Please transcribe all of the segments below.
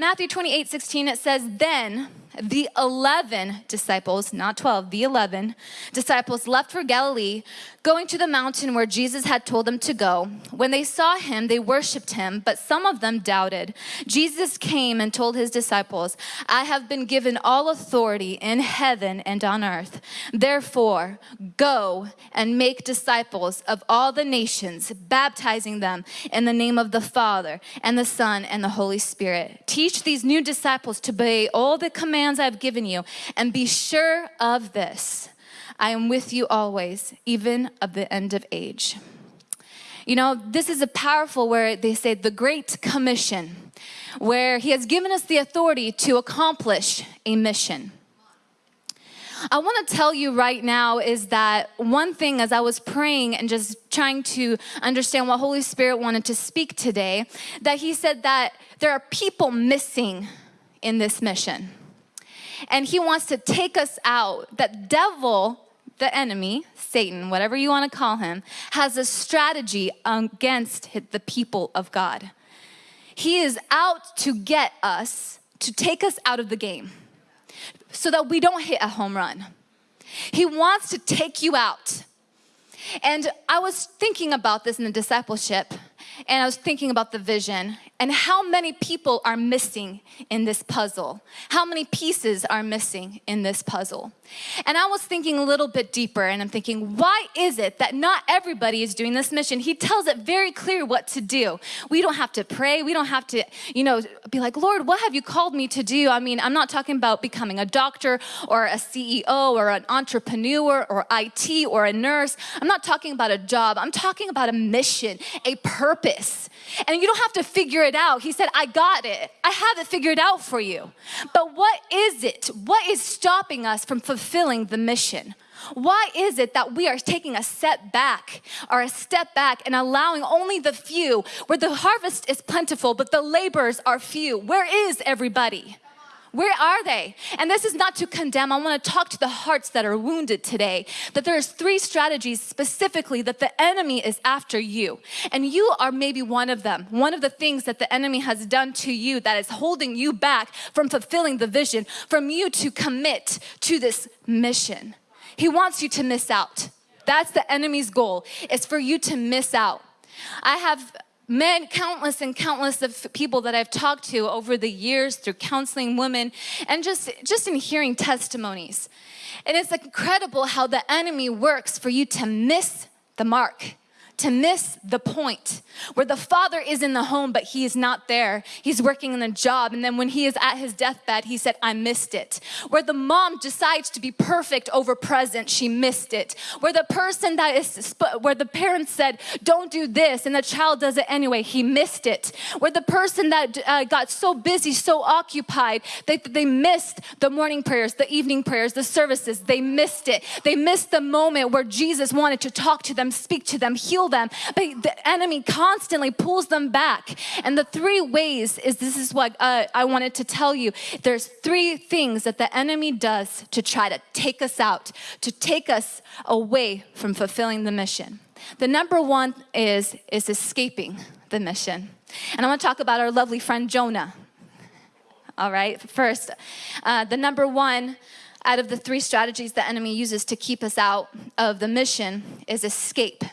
Matthew 28 16, it says, Then the 11 disciples, not 12, the 11 disciples left for Galilee, going to the mountain where Jesus had told them to go. When they saw him, they worshiped him, but some of them doubted. Jesus came and told his disciples, I have been given all authority in heaven and on earth. Therefore, go and make disciples of all the nations, baptizing them in the name of the Father and the Son and the Holy Spirit. Teach these new disciples to obey all the commands I've given you. And be sure of this I am with you always, even of the end of age. You know, this is a powerful where they say the Great Commission, where He has given us the authority to accomplish a mission. I want to tell you right now is that one thing as I was praying and just trying to understand what Holy Spirit wanted to speak today, that He said that there are people missing in this mission and he wants to take us out. That devil, the enemy, Satan, whatever you want to call him, has a strategy against the people of God. He is out to get us, to take us out of the game so that we don't hit a home run. He wants to take you out. And I was thinking about this in the discipleship, and I was thinking about the vision, and how many people are missing in this puzzle? How many pieces are missing in this puzzle? And I was thinking a little bit deeper and I'm thinking, why is it that not everybody is doing this mission? He tells it very clear what to do. We don't have to pray. We don't have to, you know, be like, Lord, what have you called me to do? I mean, I'm not talking about becoming a doctor or a CEO or an entrepreneur or IT or a nurse. I'm not talking about a job. I'm talking about a mission, a purpose. And you don't have to figure it out. He said, I got it. I have it figured out for you. But what is it? What is stopping us from fulfilling the mission? Why is it that we are taking a step back or a step back and allowing only the few where the harvest is plentiful but the laborers are few? Where is everybody? Where are they? And this is not to condemn. I want to talk to the hearts that are wounded today. That there's three strategies specifically that the enemy is after you. And you are maybe one of them. One of the things that the enemy has done to you that is holding you back from fulfilling the vision, from you to commit to this mission. He wants you to miss out. That's the enemy's goal, is for you to miss out. I have men, countless and countless of people that I've talked to over the years through counseling women and just, just in hearing testimonies. And it's incredible how the enemy works for you to miss the mark to miss the point where the father is in the home, but he is not there. He's working in a job. And then when he is at his deathbed, he said, I missed it. Where the mom decides to be perfect over present, she missed it. Where the person that is, where the parents said, don't do this, and the child does it anyway, he missed it. Where the person that uh, got so busy, so occupied, they, they missed the morning prayers, the evening prayers, the services. They missed it. They missed the moment where Jesus wanted to talk to them, speak to them, heal them, but the enemy constantly pulls them back. And the three ways is this is what uh, I wanted to tell you. There's three things that the enemy does to try to take us out, to take us away from fulfilling the mission. The number one is, is escaping the mission. And I want to talk about our lovely friend Jonah. All right, first, uh, the number one out of the three strategies the enemy uses to keep us out of the mission is escape.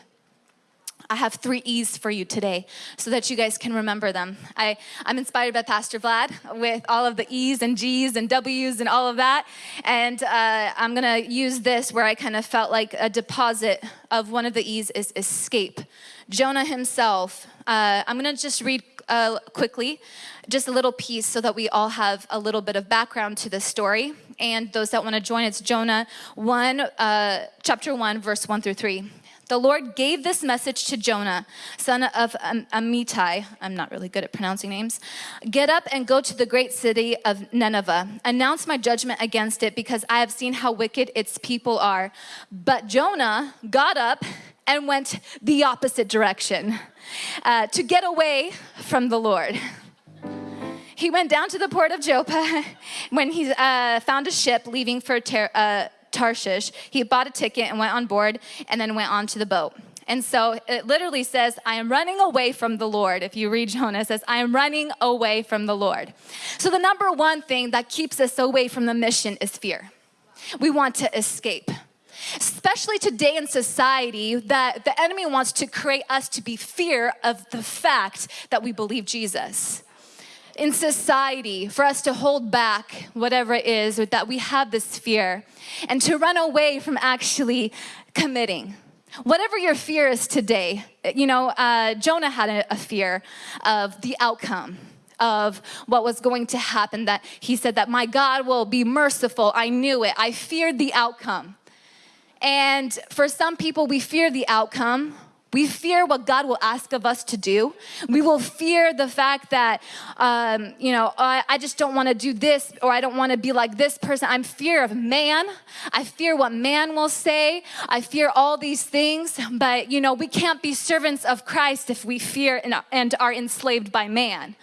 I have three E's for you today so that you guys can remember them. I, I'm inspired by Pastor Vlad with all of the E's and G's and W's and all of that. And uh, I'm gonna use this where I kind of felt like a deposit of one of the E's is escape. Jonah himself, uh, I'm gonna just read uh, quickly just a little piece so that we all have a little bit of background to this story. And those that want to join, it's Jonah 1, uh, chapter 1, verse 1 through 3. The Lord gave this message to Jonah, son of Amittai. I'm not really good at pronouncing names. Get up and go to the great city of Nineveh. Announce my judgment against it because I have seen how wicked its people are. But Jonah got up and went the opposite direction uh, to get away from the Lord. He went down to the port of Joppa when he uh, found a ship leaving for Ter- uh, Tarshish. He bought a ticket and went on board and then went on to the boat. And so it literally says, I am running away from the Lord. If you read Jonah, says, I am running away from the Lord. So the number one thing that keeps us away from the mission is fear. We want to escape. Especially today in society, that the enemy wants to create us to be fear of the fact that we believe Jesus in society for us to hold back whatever it is that we have this fear and to run away from actually committing. Whatever your fear is today, you know, uh, Jonah had a, a fear of the outcome of what was going to happen that he said that my God will be merciful. I knew it. I feared the outcome. And for some people, we fear the outcome we fear what God will ask of us to do. We will fear the fact that, um, you know, I, I just don't want to do this or I don't want to be like this person. I'm fear of man. I fear what man will say. I fear all these things. But, you know, we can't be servants of Christ if we fear and, and are enslaved by man.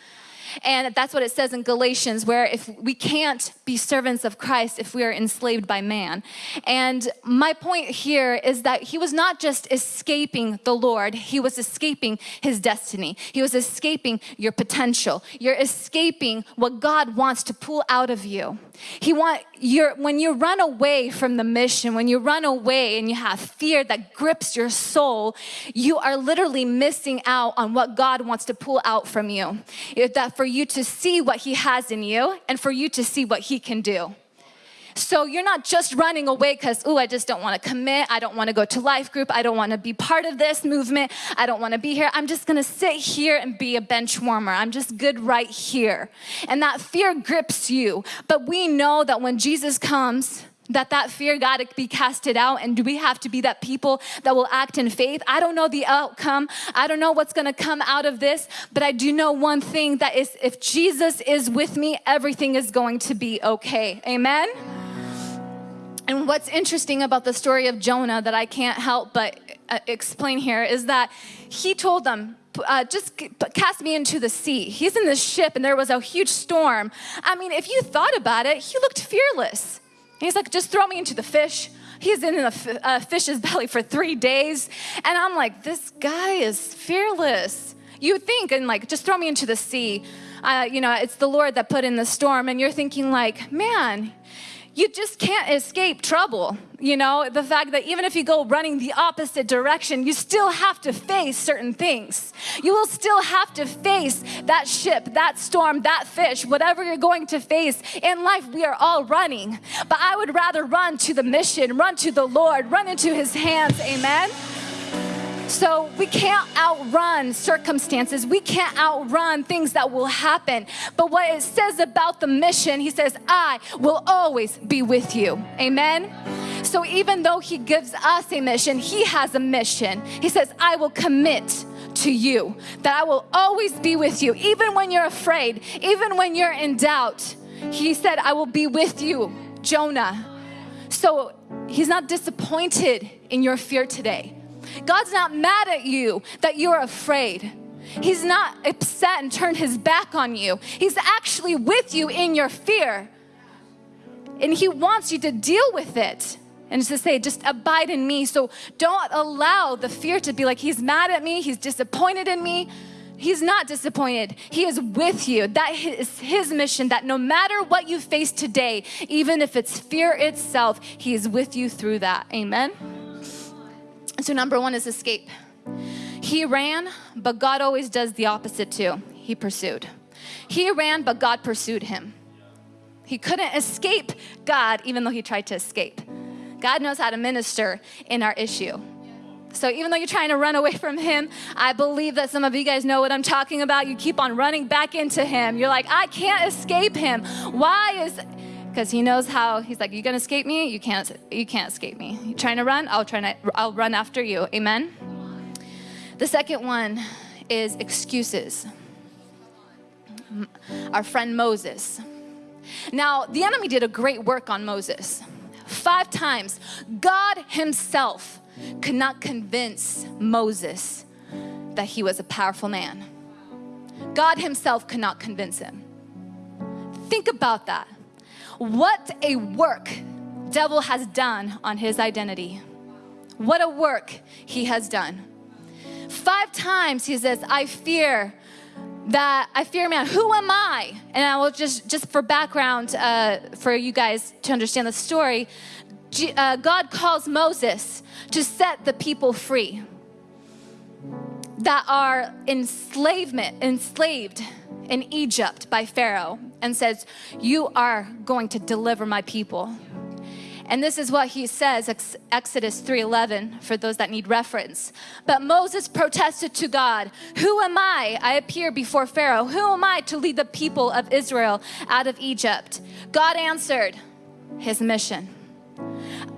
And that's what it says in Galatians, where if we can't be servants of Christ if we are enslaved by man. And my point here is that he was not just escaping the Lord, he was escaping his destiny. He was escaping your potential. You're escaping what God wants to pull out of you. He want your when you run away from the mission, when you run away and you have fear that grips your soul, you are literally missing out on what God wants to pull out from you. If That for you to see what he has in you and for you to see what he can do. So you're not just running away because, oh, I just don't want to commit. I don't want to go to life group. I don't want to be part of this movement. I don't want to be here. I'm just going to sit here and be a bench warmer. I'm just good right here. And that fear grips you. But we know that when Jesus comes, that that fear got to be casted out and do we have to be that people that will act in faith i don't know the outcome i don't know what's going to come out of this but i do know one thing that is if jesus is with me everything is going to be okay amen and what's interesting about the story of jonah that i can't help but uh, explain here is that he told them uh, just cast me into the sea. He's in this ship and there was a huge storm. I mean, if you thought about it, he looked fearless. He's like, just throw me into the fish. He's in the uh, fish's belly for three days. And I'm like, this guy is fearless. You think, and like, just throw me into the sea. Uh, you know, it's the Lord that put in the storm. And you're thinking, like, man, you just can't escape trouble. You know, the fact that even if you go running the opposite direction, you still have to face certain things. You will still have to face that ship, that storm, that fish, whatever you're going to face. In life, we are all running. But I would rather run to the mission, run to the Lord, run into his hands. Amen. So we can't outrun circumstances. We can't outrun things that will happen. But what it says about the mission, he says, I will always be with you. Amen. So even though he gives us a mission, he has a mission. He says, I will commit to you, that I will always be with you, even when you're afraid, even when you're in doubt. He said, I will be with you, Jonah. So he's not disappointed in your fear today. God's not mad at you that you're afraid. He's not upset and turned his back on you. He's actually with you in your fear. And he wants you to deal with it. And to say, just abide in me. So don't allow the fear to be like, he's mad at me, he's disappointed in me. He's not disappointed. He is with you. That is his mission that no matter what you face today, even if it's fear itself, he is with you through that. Amen. So, number one is escape. He ran, but God always does the opposite too. He pursued. He ran, but God pursued him. He couldn't escape God, even though he tried to escape. God knows how to minister in our issue. So even though you're trying to run away from him, I believe that some of you guys know what I'm talking about. You keep on running back into him. You're like, I can't escape him. Why is because he knows how he's like you're gonna escape me? You can't you can't escape me. You trying to run? I'll try to i'll run after you. Amen? The second one is excuses. Our friend moses. Now the enemy did a great work on moses. Five times god himself could not convince moses that he was a powerful man. God himself could not convince him. Think about that what a work devil has done on his identity. What a work he has done. Five times he says, I fear that I fear man. Who am I? And I will just, just for background, uh, for you guys to understand the story, G- uh, God calls Moses to set the people free that are enslavement, enslaved in Egypt by Pharaoh, and says, "You are going to deliver my people." And this is what he says, Exodus 3:11 for those that need reference. But Moses protested to God, "Who am I? I appear before Pharaoh. Who am I to lead the people of Israel out of Egypt?" God answered his mission.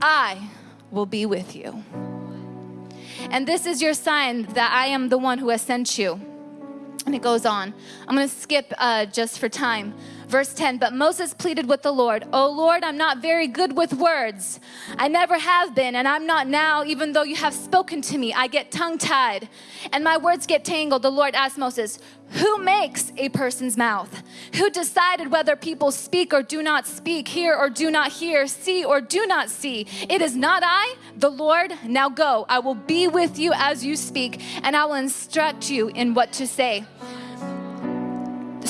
I will be with you. And this is your sign that I am the one who has sent you. And it goes on. I'm going to skip uh, just for time. Verse 10 But Moses pleaded with the Lord, Oh Lord, I'm not very good with words. I never have been, and I'm not now, even though you have spoken to me. I get tongue tied, and my words get tangled. The Lord asked Moses, Who makes a person's mouth? Who decided whether people speak or do not speak, hear or do not hear, see or do not see? It is not I, the Lord. Now go. I will be with you as you speak, and I will instruct you in what to say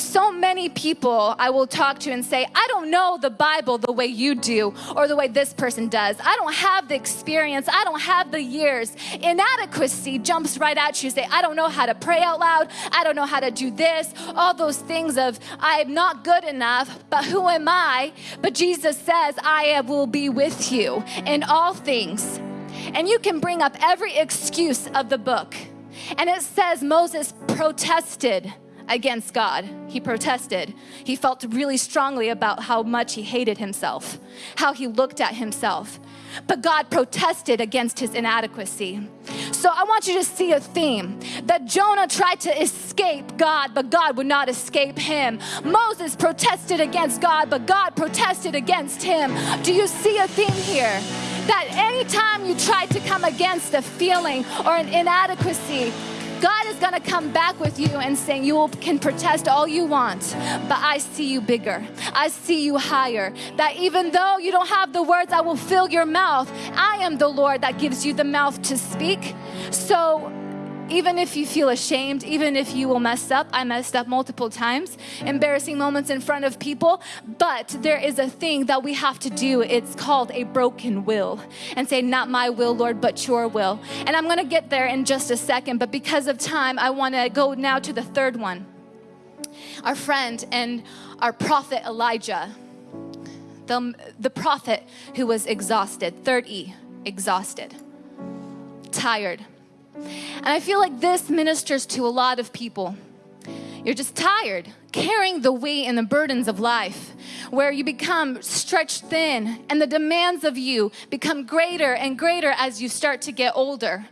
so many people I will talk to and say, I don't know the Bible the way you do or the way this person does. I don't have the experience. I don't have the years. Inadequacy jumps right at you. Say, I don't know how to pray out loud. I don't know how to do this. All those things of, I'm not good enough, but who am I? But Jesus says, I will be with you in all things. And you can bring up every excuse of the book. And it says Moses protested against God. He protested. He felt really strongly about how much he hated himself, how he looked at himself. But God protested against his inadequacy. So I want you to see a theme that Jonah tried to escape God, but God would not escape him. Moses protested against God, but God protested against him. Do you see a theme here? That anytime you try to come against a feeling or an inadequacy, God is going to come back with you and saying, You can protest all you want, but I see you bigger. I see you higher. That even though you don't have the words, I will fill your mouth. I am the Lord that gives you the mouth to speak. So, even if you feel ashamed, even if you will mess up, I messed up multiple times, embarrassing moments in front of people, but there is a thing that we have to do. It's called a broken will and say, Not my will, Lord, but your will. And I'm gonna get there in just a second, but because of time, I wanna go now to the third one. Our friend and our prophet Elijah, the, the prophet who was exhausted, third E, exhausted, tired and I feel like this ministers to a lot of people. You're just tired, carrying the weight and the burdens of life, where you become stretched thin and the demands of you become greater and greater as you start to get older.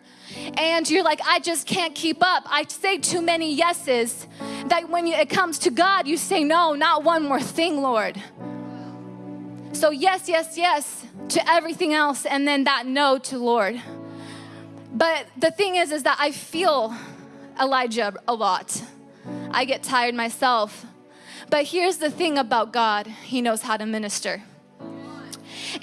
And you're like, I just can't keep up. I say too many yeses that when it comes to God, you say, No, not one more thing, Lord. So, yes, yes, yes to everything else, and then that no to Lord. But the thing is, is that I feel Elijah a lot. I get tired myself. But here's the thing about God He knows how to minister.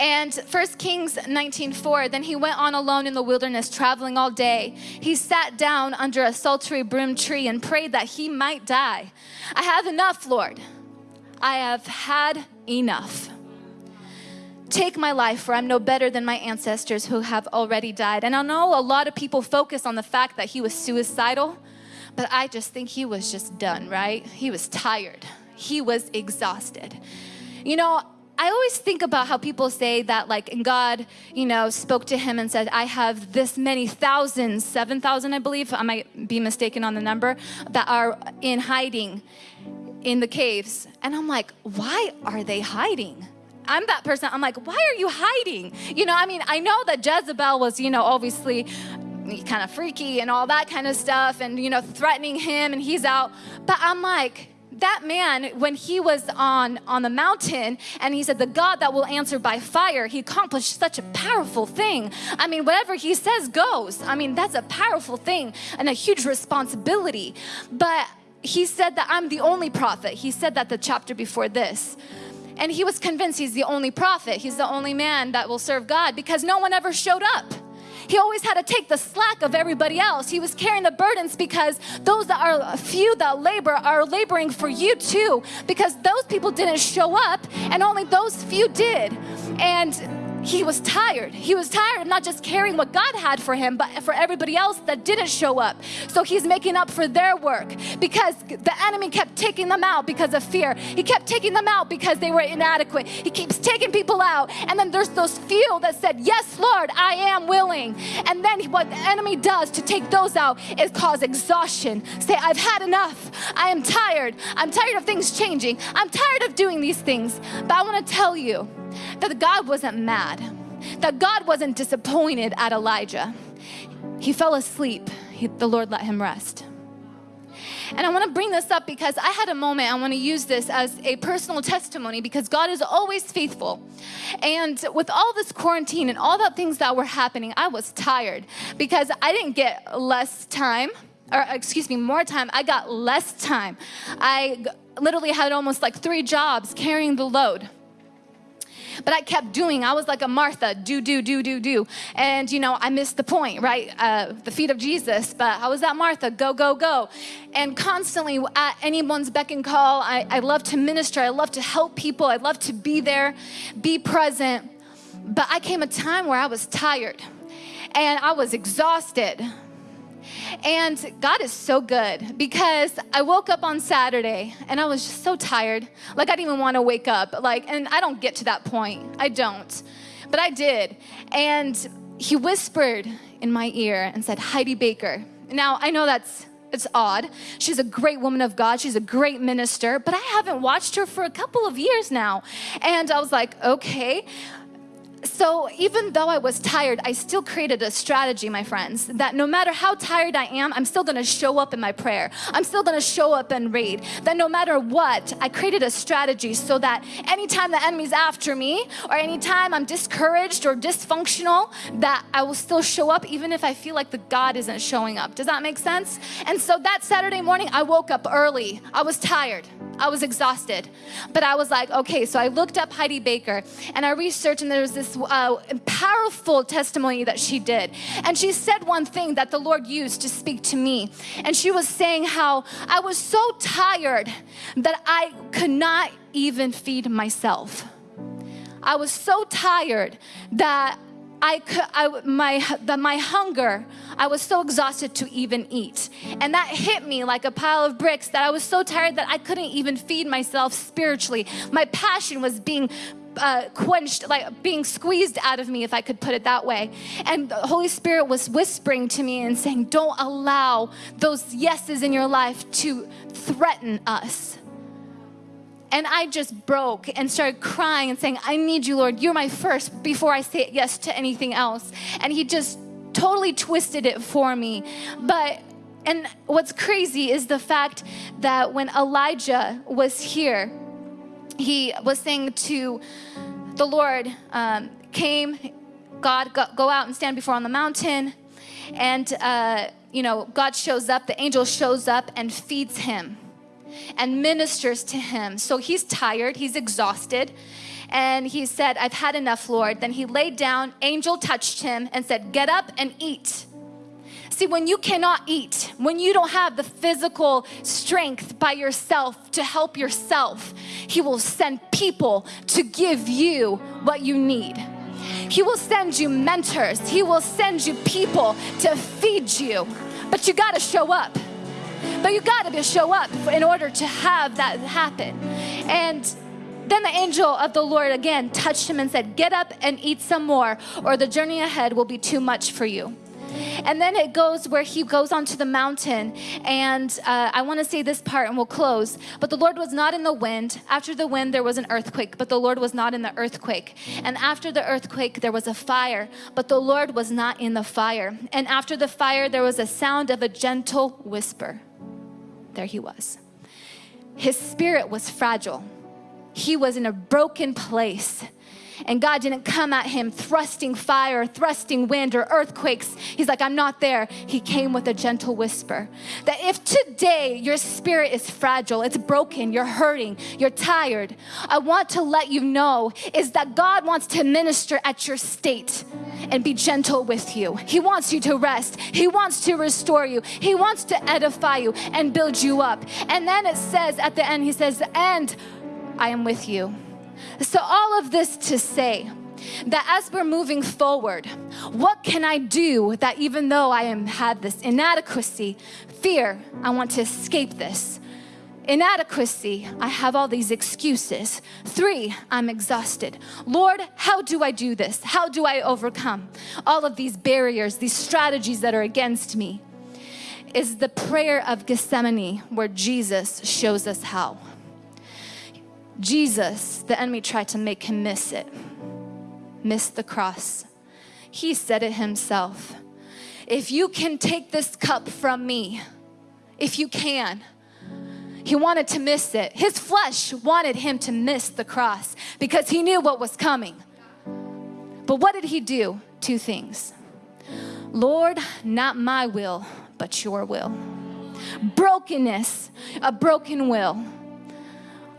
And 1 Kings 19:4, then he went on alone in the wilderness, traveling all day. He sat down under a sultry broom tree and prayed that he might die. I have enough, Lord. I have had enough. Take my life, for I'm no better than my ancestors who have already died. And I know a lot of people focus on the fact that he was suicidal, but I just think he was just done, right? He was tired, he was exhausted. You know, I always think about how people say that, like, God, you know, spoke to him and said, I have this many thousands, 7,000, I believe, I might be mistaken on the number, that are in hiding in the caves. And I'm like, why are they hiding? I'm that person. I'm like, why are you hiding? You know, I mean, I know that Jezebel was, you know, obviously kind of freaky and all that kind of stuff and, you know, threatening him and he's out. But I'm like, that man when he was on on the mountain and he said the god that will answer by fire he accomplished such a powerful thing i mean whatever he says goes i mean that's a powerful thing and a huge responsibility but he said that i'm the only prophet he said that the chapter before this and he was convinced he's the only prophet, he's the only man that will serve God because no one ever showed up. he always had to take the slack of everybody else. He was carrying the burdens because those that are few that labor are laboring for you too, because those people didn't show up and only those few did. And he was tired. He was tired of not just carrying what God had for him, but for everybody else that didn't show up. So he's making up for their work because the enemy kept taking them out because of fear. He kept taking them out because they were inadequate. He keeps taking people out. And then there's those few that said, Yes, Lord, I am willing. And then what the enemy does to take those out is cause exhaustion. Say, I've had enough. I am tired. I'm tired of things changing. I'm tired of doing these things. But I want to tell you, that God wasn't mad, that God wasn't disappointed at Elijah. He fell asleep, he, the Lord let him rest. And I want to bring this up because I had a moment, I want to use this as a personal testimony because God is always faithful. And with all this quarantine and all the things that were happening, I was tired because I didn't get less time, or excuse me, more time. I got less time. I literally had almost like three jobs carrying the load. But I kept doing. I was like a Martha, do, do, do, do, do. And, you know, I missed the point, right? Uh, the feet of Jesus. But I was that Martha, go, go, go. And constantly at anyone's beck and call, I, I love to minister. I love to help people. I love to be there, be present. But I came a time where I was tired and I was exhausted. And God is so good because I woke up on Saturday and I was just so tired. Like I didn't even want to wake up. Like, and I don't get to that point. I don't. But I did. And he whispered in my ear and said, Heidi Baker. Now I know that's it's odd. She's a great woman of God. She's a great minister, but I haven't watched her for a couple of years now. And I was like, okay so even though I was tired, I still created a strategy, my friends, that no matter how tired I am, I'm still gonna show up in my prayer. I'm still gonna show up and read. That no matter what, I created a strategy so that anytime the enemy's after me or anytime I'm discouraged or dysfunctional, that I will still show up even if I feel like the God isn't showing up. Does that make sense? And so that Saturday morning, I woke up early. I was tired. I was exhausted. But I was like, okay, so I looked up Heidi Baker and I researched, and there was this uh, powerful testimony that she did. And she said one thing that the Lord used to speak to me. And she was saying how I was so tired that I could not even feed myself. I was so tired that I could, I, my, the, my hunger, I was so exhausted to even eat. And that hit me like a pile of bricks that I was so tired that I couldn't even feed myself spiritually. My passion was being uh, quenched, like being squeezed out of me, if I could put it that way. And the Holy Spirit was whispering to me and saying, Don't allow those yeses in your life to threaten us. And I just broke and started crying and saying, I need you, Lord. You're my first before I say yes to anything else. And He just totally twisted it for me. But and what's crazy is the fact that when Elijah was here, he was saying to the Lord, um, came, God, go, go, out and stand before on the mountain. And, uh, you know, God shows up, the angel shows up and feeds him and ministers to him. So he's tired, he's exhausted. And he said, I've had enough, Lord. Then he laid down, angel touched him and said, Get up and eat. See, when you cannot eat, when you don't have the physical strength by yourself to help yourself, He will send people to give you what you need. He will send you mentors, He will send you people to feed you, but you gotta show up. But you got to show up in order to have that happen. And then the angel of the Lord again touched him and said, Get up and eat some more, or the journey ahead will be too much for you. And then it goes where he goes onto the mountain. And uh, I want to say this part and we'll close. But the Lord was not in the wind. After the wind, there was an earthquake, but the Lord was not in the earthquake. And after the earthquake, there was a fire, but the Lord was not in the fire. And after the fire, there was a sound of a gentle whisper there he was. His spirit was fragile. He was in a broken place. And God didn't come at him thrusting fire, thrusting wind, or earthquakes. He's like, I'm not there. He came with a gentle whisper. That if today your spirit is fragile, it's broken, you're hurting, you're tired, I want to let you know is that God wants to minister at your state and be gentle with you. He wants you to rest, He wants to restore you, He wants to edify you and build you up. And then it says at the end, He says, And I am with you. So, all of this to say, that as we're moving forward, what can I do that even though I am had this inadequacy, fear, I want to escape this. Inadequacy, I have all these excuses. Three, I'm exhausted. Lord, how do I do this? How do I overcome all of these barriers, these strategies that are against me? Is the prayer of Gethsemane where Jesus shows us how. Jesus, the enemy tried to make him miss it, miss the cross. He said it himself. If you can take this cup from me, if you can, he wanted to miss it. His flesh wanted him to miss the cross because he knew what was coming. But what did he do? Two things. Lord, not my will, but your will. Brokenness, a broken will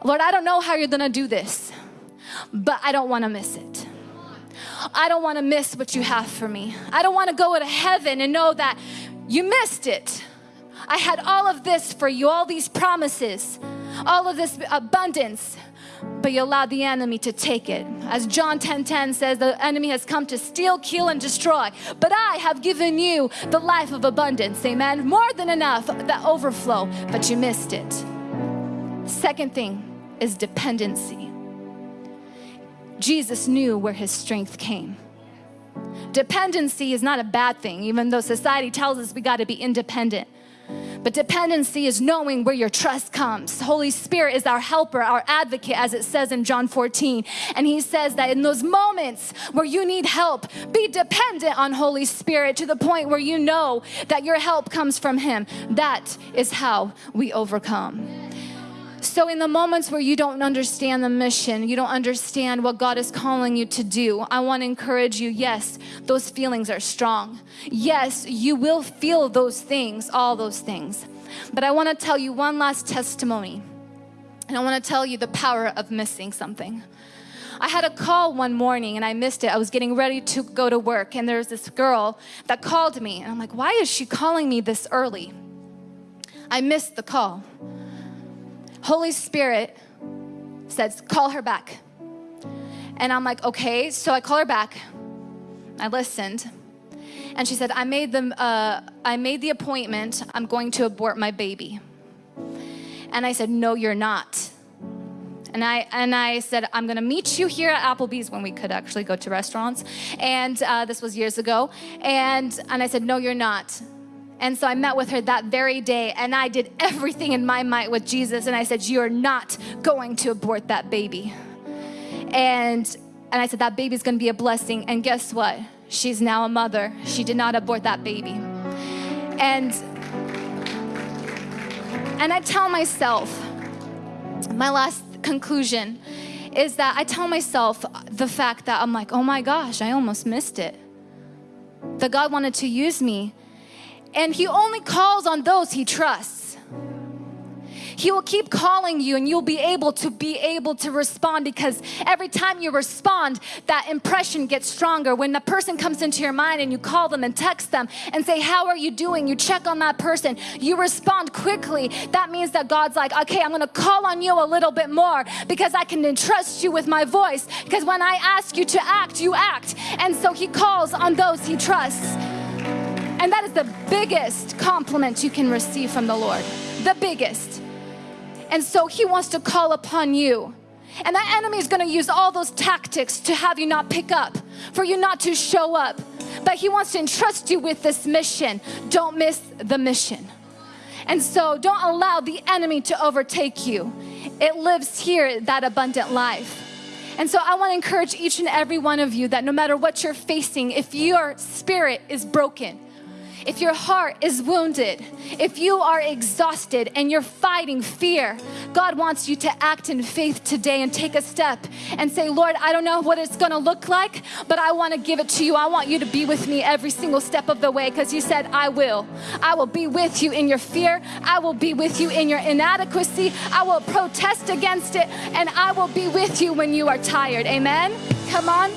Lord, I don't know how you're gonna do this, but I don't wanna miss it. I don't wanna miss what you have for me. I don't wanna go to heaven and know that you missed it. I had all of this for you, all these promises, all of this abundance, but you allowed the enemy to take it. As John 10:10 10, 10 says, the enemy has come to steal, kill, and destroy. But I have given you the life of abundance. Amen. More than enough, the overflow, but you missed it. Second thing, is dependency. Jesus knew where his strength came. Dependency is not a bad thing, even though society tells us we got to be independent. But dependency is knowing where your trust comes. Holy Spirit is our helper, our advocate, as it says in John 14. And he says that in those moments where you need help, be dependent on Holy Spirit to the point where you know that your help comes from him. That is how we overcome. So, in the moments where you don't understand the mission, you don't understand what God is calling you to do, I want to encourage you yes, those feelings are strong. Yes, you will feel those things, all those things. But I want to tell you one last testimony. And I want to tell you the power of missing something. I had a call one morning and I missed it. I was getting ready to go to work, and there's this girl that called me. And I'm like, why is she calling me this early? I missed the call. Holy Spirit says, call her back. And I'm like, okay. So I call her back. I listened. And she said, I made, the, uh, I made the appointment. I'm going to abort my baby. And I said, no, you're not. And I, and I said, I'm gonna meet you here at Applebee's when we could actually go to restaurants. And uh, this was years ago. And, and I said, no, you're not. And so I met with her that very day and I did everything in my might with Jesus and I said, "You're not going to abort that baby." And and I said that baby's going to be a blessing and guess what? She's now a mother. She did not abort that baby. And and I tell myself my last conclusion is that I tell myself the fact that I'm like, "Oh my gosh, I almost missed it." That God wanted to use me and He only calls on those He trusts. He will keep calling you and you'll be able to be able to respond because every time you respond, that impression gets stronger. When the person comes into your mind and you call them and text them and say, How are you doing? You check on that person, you respond quickly. That means that God's like, Okay, I'm gonna call on you a little bit more because I can entrust you with my voice. Because when I ask you to act, you act. And so He calls on those He trusts. And that is the biggest compliment you can receive from the Lord. The biggest. And so He wants to call upon you. And that enemy is going to use all those tactics to have you not pick up, for you not to show up. But He wants to entrust you with this mission. Don't miss the mission. And so don't allow the enemy to overtake you. It lives here, that abundant life. And so I want to encourage each and every one of you that no matter what you're facing, if your spirit is broken, if your heart is wounded, if you are exhausted and you're fighting fear, God wants you to act in faith today and take a step and say, Lord, I don't know what it's gonna look like, but I wanna give it to you. I want you to be with me every single step of the way because you said, I will. I will be with you in your fear, I will be with you in your inadequacy, I will protest against it, and I will be with you when you are tired. Amen? Come on.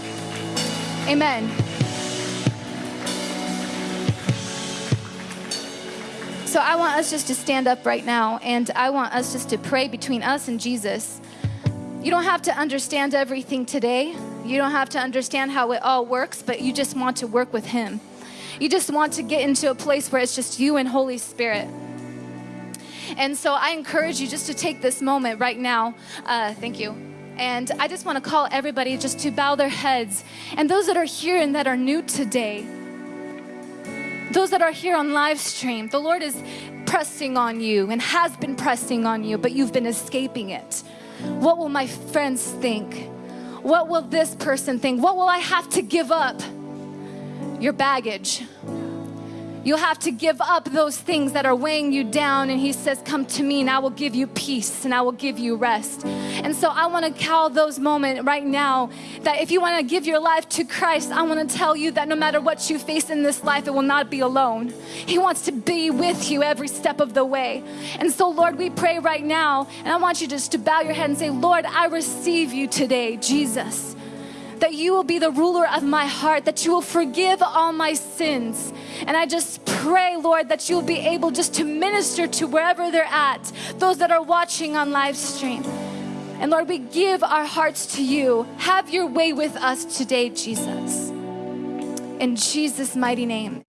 Amen. So I want us just to stand up right now and I want us just to pray between us and Jesus. You don't have to understand everything today. You don't have to understand how it all works, but you just want to work with Him. You just want to get into a place where it's just you and Holy Spirit. And so I encourage you just to take this moment right now. Uh, thank you. And I just want to call everybody just to bow their heads. And those that are here and that are new today, those that are here on live stream, the Lord is pressing on you and has been pressing on you, but you've been escaping it. What will my friends think? What will this person think? What will I have to give up? Your baggage. You'll have to give up those things that are weighing you down. And He says, Come to me, and I will give you peace and I will give you rest. And so I want to call those moments right now that if you want to give your life to Christ, I want to tell you that no matter what you face in this life, it will not be alone. He wants to be with you every step of the way. And so, Lord, we pray right now, and I want you just to bow your head and say, Lord, I receive you today, Jesus that you will be the ruler of my heart, that you will forgive all my sins. And I just pray, Lord, that you'll be able just to minister to wherever they're at, those that are watching on live stream. And Lord, we give our hearts to you. Have your way with us today, Jesus. In Jesus' mighty name.